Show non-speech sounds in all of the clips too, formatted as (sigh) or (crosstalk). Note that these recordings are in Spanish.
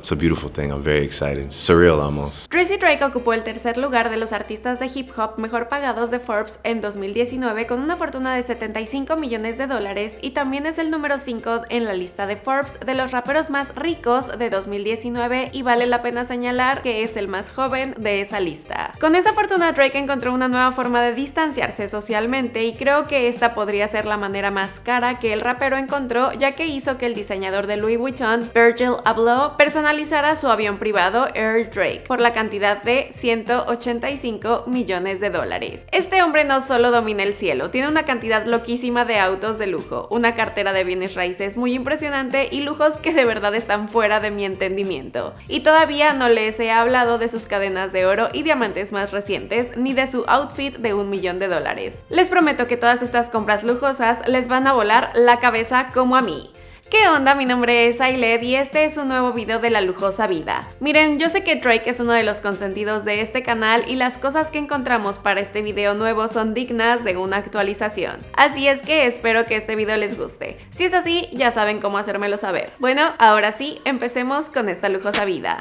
it's a beautiful thing. I'm very excited. Surreal almost. Tracy Drake ocupó el tercer lugar de los artistas de hip hop mejor pagados de Forbes en 2019 con una fortuna de 75 millones de dólares y también es el número 5 en la lista de Forbes de los raperos más ricos de 2019 y vale la pena señalar que es el más joven de esa lista. Con esa fortuna Drake encontró una nueva forma de distanciarse socialmente y creo que esta podría ser la manera más cara que el rapero encontró ya que hizo que el diseñador de Louis Vuitton, Virgil Abloh, personalizara su avión privado Air Drake por la cantidad de 185 millones de dólares. Este hombre no solo domina el cielo, tiene una cantidad loquísima de autos de lujo, una cartera de bienes raíces muy impresionante y lujos que de verdad están fuera de mi entendimiento. Y todavía no les he hablado de sus cadenas de oro y diamantes más recientes, ni de su outfit de un millón de dólares. Les prometo que todas estas compras lujosas les van a volar la cabeza como a mí. ¿Qué onda? Mi nombre es Ailed y este es un nuevo video de la lujosa vida. Miren, yo sé que Drake es uno de los consentidos de este canal y las cosas que encontramos para este video nuevo son dignas de una actualización. Así es que espero que este video les guste. Si es así, ya saben cómo hacérmelo saber. Bueno, ahora sí, empecemos con esta lujosa vida.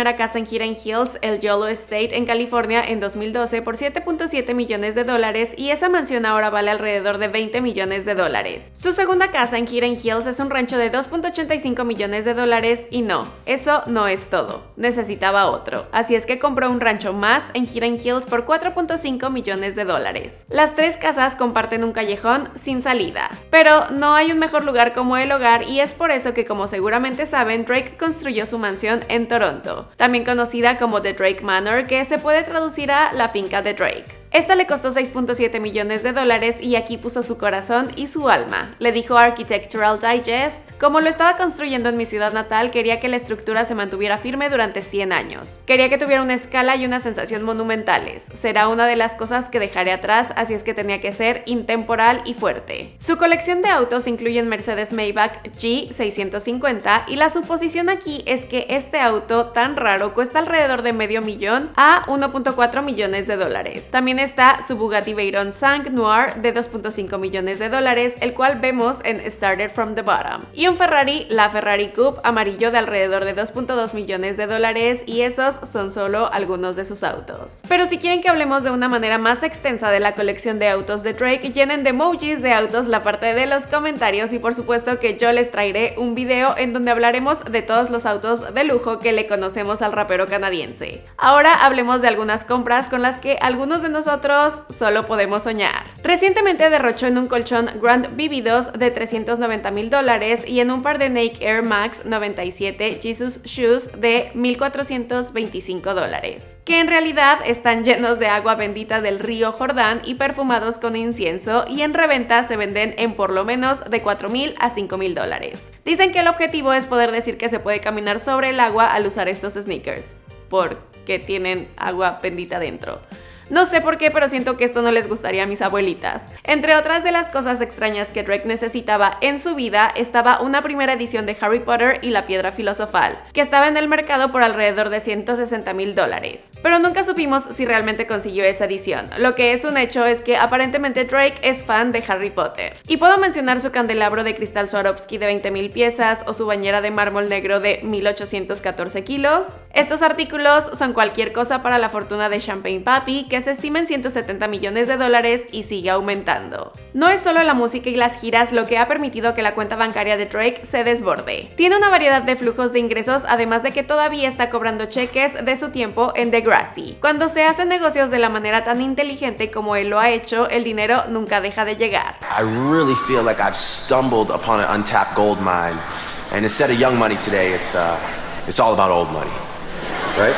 Primera casa en Hidden Hills, el Yolo Estate, en California en 2012 por 7.7 millones de dólares y esa mansión ahora vale alrededor de 20 millones de dólares. Su segunda casa en Hidden Hills es un rancho de 2.85 millones de dólares y no, eso no es todo, necesitaba otro, así es que compró un rancho más en Hidden Hills por 4.5 millones de dólares. Las tres casas comparten un callejón sin salida, pero no hay un mejor lugar como el hogar y es por eso que como seguramente saben, Drake construyó su mansión en Toronto, también conocida como The Drake Manor, que se puede traducir a la finca de Drake. Esta le costó 6.7 millones de dólares y aquí puso su corazón y su alma, le dijo Architectural Digest. Como lo estaba construyendo en mi ciudad natal, quería que la estructura se mantuviera firme durante 100 años. Quería que tuviera una escala y una sensación monumentales. Será una de las cosas que dejaré atrás, así es que tenía que ser intemporal y fuerte. Su colección de autos incluye Mercedes Maybach G650 y la suposición aquí es que este auto tan raro cuesta alrededor de medio millón a 1.4 millones de dólares. También está su Bugatti Veyron Sang Noir de 2.5 millones de dólares, el cual vemos en Started from the Bottom. Y un Ferrari, la Ferrari Coupe amarillo de alrededor de 2.2 millones de dólares y esos son solo algunos de sus autos. Pero si quieren que hablemos de una manera más extensa de la colección de autos de Drake, llenen de emojis de autos la parte de los comentarios y por supuesto que yo les traeré un video en donde hablaremos de todos los autos de lujo que le conocemos al rapero canadiense. Ahora hablemos de algunas compras con las que algunos de nosotros nosotros solo podemos soñar. Recientemente derrochó en un colchón Grand Vividos de 390 mil dólares y en un par de Nike Air Max 97 Jesus Shoes de 1.425 dólares, que en realidad están llenos de agua bendita del río Jordán y perfumados con incienso y en reventa se venden en por lo menos de 4 mil a 5 mil dólares. Dicen que el objetivo es poder decir que se puede caminar sobre el agua al usar estos sneakers, porque tienen agua bendita dentro. No sé por qué, pero siento que esto no les gustaría a mis abuelitas. Entre otras de las cosas extrañas que Drake necesitaba en su vida estaba una primera edición de Harry Potter y la Piedra Filosofal, que estaba en el mercado por alrededor de 160 mil dólares. Pero nunca supimos si realmente consiguió esa edición. Lo que es un hecho es que aparentemente Drake es fan de Harry Potter. Y puedo mencionar su candelabro de cristal Swarovski de 20 mil piezas o su bañera de mármol negro de 1814 kilos. Estos artículos son cualquier cosa para la fortuna de Champagne Papi, que se estima en 170 millones de dólares y sigue aumentando. No es solo la música y las giras lo que ha permitido que la cuenta bancaria de Drake se desborde. Tiene una variedad de flujos de ingresos, además de que todavía está cobrando cheques de su tiempo en Degrassi. Cuando se hacen negocios de la manera tan inteligente como él lo ha hecho, el dinero nunca deja de llegar. I really feel like I've stumbled upon an untapped gold mine. And instead of young money today, it's, uh, it's all about old money. Right?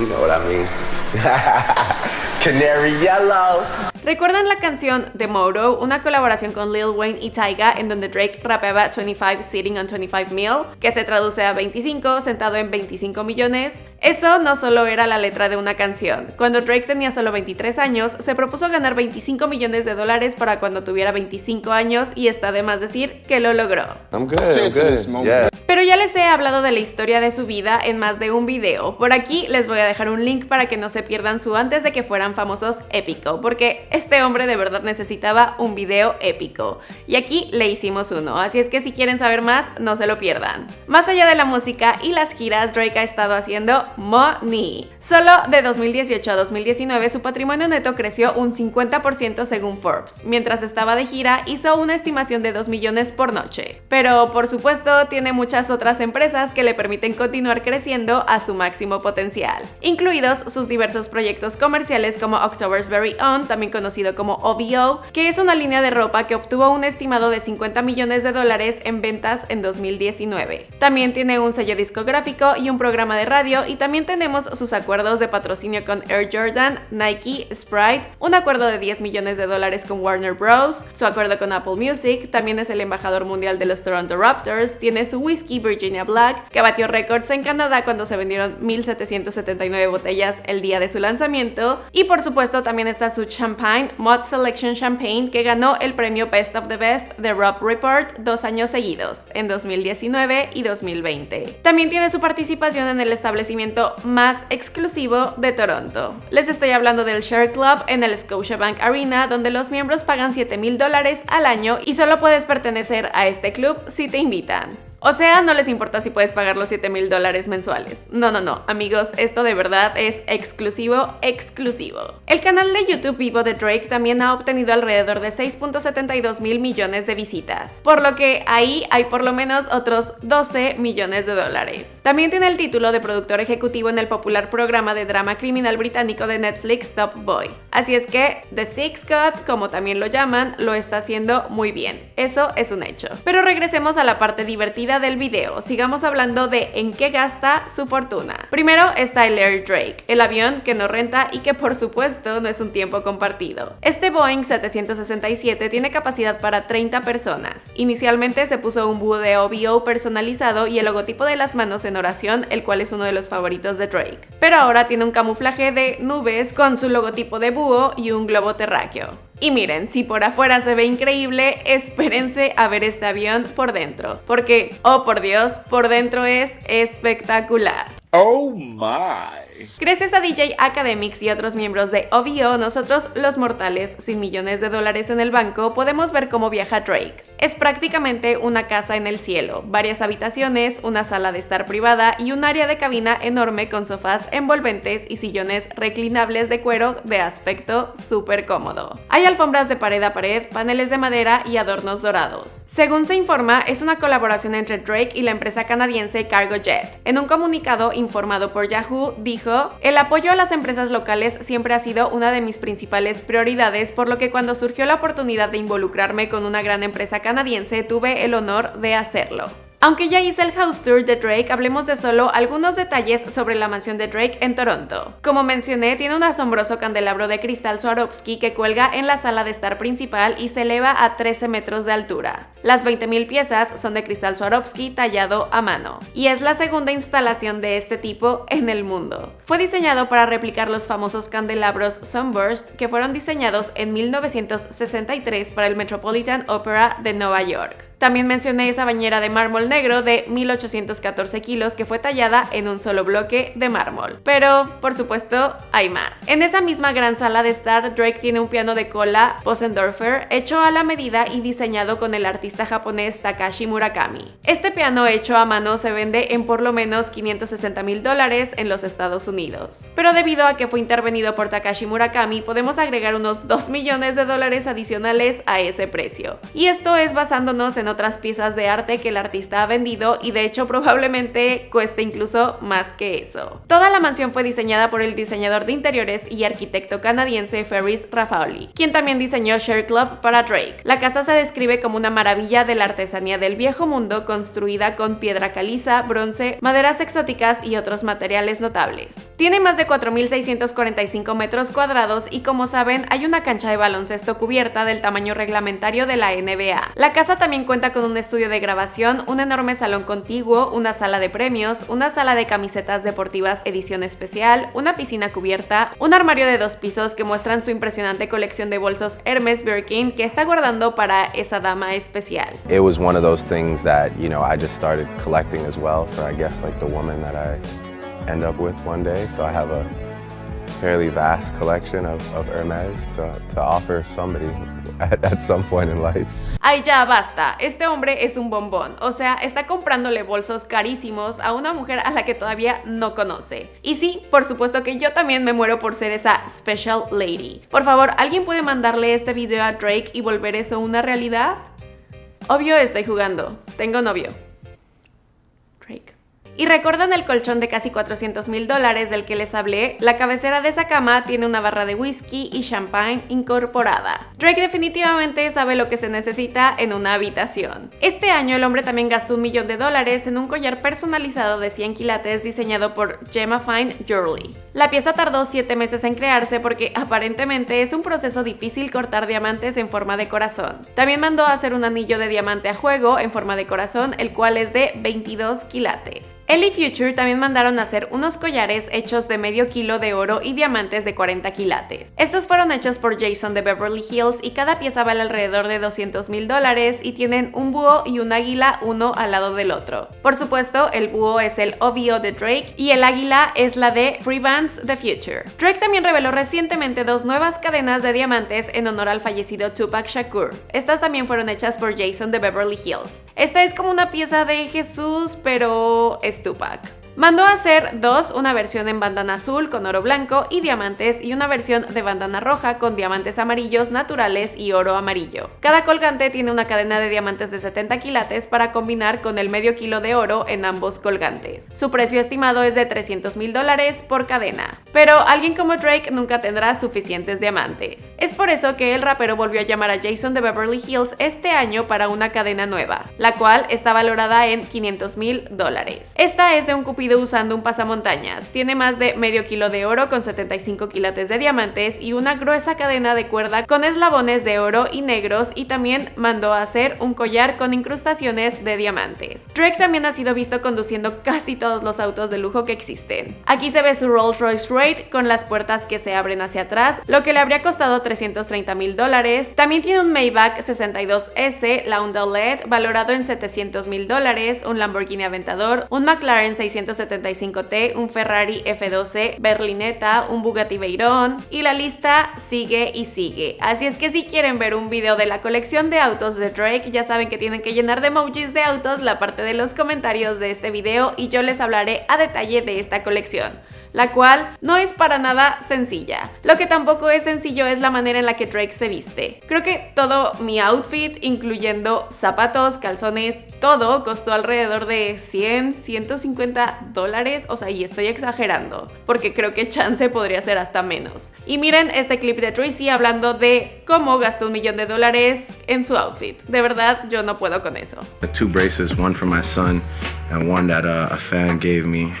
You know what I mean. (laughs) Canary Yellow. ¿Recuerdan la canción The Moto, una colaboración con Lil Wayne y Tyga en donde Drake rapeaba 25 Sitting on 25 Mil, que se traduce a 25 sentado en 25 millones? Eso no solo era la letra de una canción. Cuando Drake tenía solo 23 años, se propuso ganar 25 millones de dólares para cuando tuviera 25 años y está de más decir que lo logró. I'm good. I'm good. Yeah. Pero ya les he hablado de la historia de su vida en más de un video. Por aquí les voy a dejar un link para que no se pierdan su antes de que fueran famosos épico, porque este hombre de verdad necesitaba un video épico. Y aquí le hicimos uno, así es que si quieren saber más, no se lo pierdan. Más allá de la música y las giras, Drake ha estado haciendo money. Solo de 2018 a 2019 su patrimonio neto creció un 50% según Forbes. Mientras estaba de gira, hizo una estimación de 2 millones por noche. Pero por supuesto tiene mucha otras empresas que le permiten continuar creciendo a su máximo potencial, incluidos sus diversos proyectos comerciales como October's Very Own, también conocido como OVO, que es una línea de ropa que obtuvo un estimado de 50 millones de dólares en ventas en 2019. También tiene un sello discográfico y un programa de radio y también tenemos sus acuerdos de patrocinio con Air Jordan, Nike, Sprite, un acuerdo de 10 millones de dólares con Warner Bros., su acuerdo con Apple Music, también es el embajador mundial de los Toronto Raptors, tiene su whisky Virginia Black, que batió récords en Canadá cuando se vendieron 1.779 botellas el día de su lanzamiento. Y por supuesto también está su Mod Selection Champagne, que ganó el premio Best of the Best de Rob Report dos años seguidos, en 2019 y 2020. También tiene su participación en el establecimiento más exclusivo de Toronto. Les estoy hablando del Share Club en el Scotiabank Arena, donde los miembros pagan 7 mil dólares al año y solo puedes pertenecer a este club si te invitan. O sea, no les importa si puedes pagar los 7 mil dólares mensuales. No, no, no, amigos, esto de verdad es exclusivo, exclusivo. El canal de YouTube vivo de Drake también ha obtenido alrededor de 6.72 mil millones de visitas, por lo que ahí hay por lo menos otros 12 millones de dólares. También tiene el título de productor ejecutivo en el popular programa de drama criminal británico de Netflix Top Boy. Así es que The Six God, como también lo llaman, lo está haciendo muy bien. Eso es un hecho. Pero regresemos a la parte divertida del video, sigamos hablando de en qué gasta su fortuna. Primero está el Air Drake, el avión que no renta y que por supuesto no es un tiempo compartido. Este Boeing 767 tiene capacidad para 30 personas. Inicialmente se puso un búho de OVO personalizado y el logotipo de las manos en oración, el cual es uno de los favoritos de Drake. Pero ahora tiene un camuflaje de nubes con su logotipo de búho y un globo terráqueo. Y miren, si por afuera se ve increíble, espérense a ver este avión por dentro, porque, oh por Dios, por dentro es espectacular. Oh my. Gracias a DJ Academics y otros miembros de OVO, nosotros los mortales sin millones de dólares en el banco podemos ver cómo viaja Drake. Es prácticamente una casa en el cielo, varias habitaciones, una sala de estar privada y un área de cabina enorme con sofás envolventes y sillones reclinables de cuero de aspecto súper cómodo. Hay alfombras de pared a pared, paneles de madera y adornos dorados. Según se informa, es una colaboración entre Drake y la empresa canadiense Cargo Jet. En un comunicado informado por Yahoo, dijo, el apoyo a las empresas locales siempre ha sido una de mis principales prioridades, por lo que cuando surgió la oportunidad de involucrarme con una gran empresa canadiense, tuve el honor de hacerlo. Aunque ya hice el house tour de Drake, hablemos de solo algunos detalles sobre la mansión de Drake en Toronto. Como mencioné, tiene un asombroso candelabro de cristal Swarovski que cuelga en la sala de estar principal y se eleva a 13 metros de altura. Las 20.000 piezas son de cristal Swarovski tallado a mano, y es la segunda instalación de este tipo en el mundo. Fue diseñado para replicar los famosos candelabros Sunburst que fueron diseñados en 1963 para el Metropolitan Opera de Nueva York. También mencioné esa bañera de mármol negro de 1814 kilos que fue tallada en un solo bloque de mármol. Pero, por supuesto, hay más. En esa misma gran sala de estar, Drake tiene un piano de cola Bosendorfer hecho a la medida y diseñado con el artista japonés Takashi Murakami. Este piano hecho a mano se vende en por lo menos 560 mil dólares en los Estados Unidos. Pero debido a que fue intervenido por Takashi Murakami, podemos agregar unos 2 millones de dólares adicionales a ese precio. Y esto es basándonos en otras piezas de arte que el artista ha vendido y de hecho probablemente cueste incluso más que eso. Toda la mansión fue diseñada por el diseñador de interiores y arquitecto canadiense Ferris Raffaoli, quien también diseñó Share Club para Drake. La casa se describe como una maravilla de la artesanía del viejo mundo construida con piedra caliza, bronce, maderas exóticas y otros materiales notables. Tiene más de 4.645 metros cuadrados y como saben hay una cancha de baloncesto cubierta del tamaño reglamentario de la NBA. La casa también cuenta cuenta con un estudio de grabación, un enorme salón contiguo, una sala de premios, una sala de camisetas deportivas edición especial, una piscina cubierta, un armario de dos pisos que muestran su impresionante colección de bolsos Hermes Birkin que está guardando para esa dama especial. It was one of those things that, you know, I just started collecting as well for I guess like the woman that I end up with one day. So I have a fairly vast collection of, of Hermes to, to offer somebody at, some point in life. Ay, ya basta. Este hombre es un bombón. O sea, está comprándole bolsos carísimos a una mujer a la que todavía no conoce. Y sí, por supuesto que yo también me muero por ser esa special lady. Por favor, ¿alguien puede mandarle este video a Drake y volver eso una realidad? Obvio estoy jugando. Tengo novio. Y recuerdan el colchón de casi 400 mil dólares del que les hablé, la cabecera de esa cama tiene una barra de whisky y champagne incorporada. Drake definitivamente sabe lo que se necesita en una habitación. Este año el hombre también gastó un millón de dólares en un collar personalizado de 100 quilates diseñado por Gemma Fine Jewelry. La pieza tardó 7 meses en crearse porque aparentemente es un proceso difícil cortar diamantes en forma de corazón. También mandó a hacer un anillo de diamante a juego en forma de corazón, el cual es de 22 quilates. Ellie Future también mandaron a hacer unos collares hechos de medio kilo de oro y diamantes de 40 quilates. Estos fueron hechos por Jason de Beverly Hills y cada pieza vale alrededor de 200 mil dólares y tienen un búho y un águila uno al lado del otro. Por supuesto, el búho es el OVO de Drake y el águila es la de Free The Future. Drake también reveló recientemente dos nuevas cadenas de diamantes en honor al fallecido Tupac Shakur. Estas también fueron hechas por Jason de Beverly Hills. Esta es como una pieza de Jesús, pero Tupac. Mandó a hacer dos, una versión en bandana azul con oro blanco y diamantes y una versión de bandana roja con diamantes amarillos naturales y oro amarillo. Cada colgante tiene una cadena de diamantes de 70 quilates para combinar con el medio kilo de oro en ambos colgantes. Su precio estimado es de 300 mil dólares por cadena. Pero alguien como Drake nunca tendrá suficientes diamantes. Es por eso que el rapero volvió a llamar a Jason de Beverly Hills este año para una cadena nueva, la cual está valorada en 500 mil dólares. Esta es de un cupido usando un pasamontañas. Tiene más de medio kilo de oro con 75 quilates de diamantes y una gruesa cadena de cuerda con eslabones de oro y negros y también mandó a hacer un collar con incrustaciones de diamantes. Drake también ha sido visto conduciendo casi todos los autos de lujo que existen. Aquí se ve su Rolls Royce Raid con las puertas que se abren hacia atrás, lo que le habría costado 330 mil dólares. También tiene un Maybach 62S Laundry LED valorado en 700 mil dólares, un Lamborghini Aventador, un McLaren 600 75T, un Ferrari F12 Berlinetta, un Bugatti Veyron y la lista sigue y sigue. Así es que si quieren ver un video de la colección de autos de Drake, ya saben que tienen que llenar de emojis de autos la parte de los comentarios de este video y yo les hablaré a detalle de esta colección la cual no es para nada sencilla. Lo que tampoco es sencillo es la manera en la que Drake se viste. Creo que todo mi outfit, incluyendo zapatos, calzones, todo costó alrededor de 100, 150 dólares, o sea, y estoy exagerando, porque creo que chance podría ser hasta menos. Y miren este clip de Tracy hablando de cómo gastó un millón de dólares en su outfit. De verdad, yo no puedo con eso. Two braces, one for my son and one that uh, a fan gave me.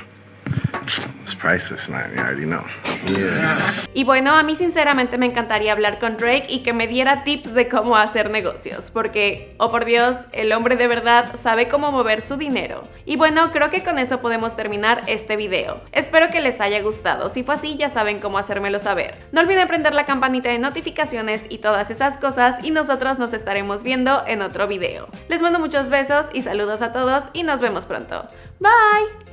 Y bueno, a mí sinceramente me encantaría hablar con Drake y que me diera tips de cómo hacer negocios, porque, oh por Dios, el hombre de verdad sabe cómo mover su dinero. Y bueno, creo que con eso podemos terminar este video. Espero que les haya gustado, si fue así ya saben cómo hacérmelo saber. No olviden prender la campanita de notificaciones y todas esas cosas y nosotros nos estaremos viendo en otro video. Les mando muchos besos y saludos a todos y nos vemos pronto. Bye!